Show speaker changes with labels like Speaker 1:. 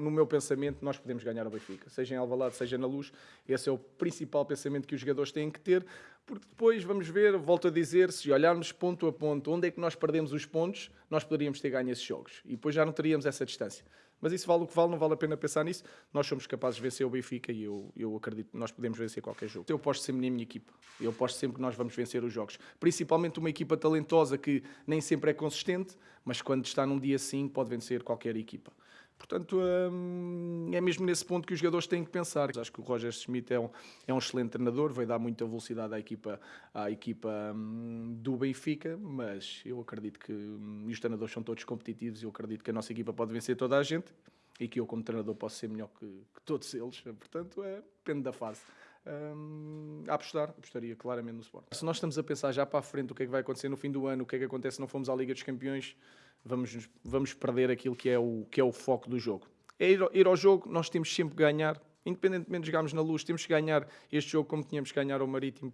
Speaker 1: no meu pensamento, nós podemos ganhar o Benfica. Seja em Alvalade, seja na Luz. Esse é o principal pensamento que os jogadores têm que ter, porque depois vamos ver, volto a dizer, se olharmos ponto a ponto, onde é que nós perdemos os pontos, nós poderíamos ter ganho esses jogos. E depois já não teríamos essa distância. Mas isso vale o que vale, não vale a pena pensar nisso. Nós somos capazes de vencer o Benfica e eu, eu acredito que nós podemos vencer qualquer jogo. Eu posto sempre na minha equipa. Eu posto sempre que nós vamos vencer os jogos. Principalmente uma equipa talentosa que nem sempre é consistente, mas quando está num dia assim pode vencer qualquer equipa. Portanto, hum, é mesmo nesse ponto que os jogadores têm que pensar. Acho que o Roger Schmidt é um, é um excelente treinador, vai dar muita velocidade à equipa, à equipa hum, do Benfica, mas eu acredito que hum, os treinadores são todos competitivos e eu acredito que a nossa equipa pode vencer toda a gente e que eu, como treinador, posso ser melhor que, que todos eles. Portanto, é, depende da fase. Um, a apostar, apostaria claramente no Sport. Se nós estamos a pensar já para a frente o que é que vai acontecer no fim do ano, o que é que acontece se não fomos à Liga dos Campeões, vamos, vamos perder aquilo que é, o, que é o foco do jogo. É ir, ir ao jogo, nós temos sempre que ganhar, independentemente de jogarmos na luz, temos que ganhar este jogo como tínhamos que ganhar ao Marítimo,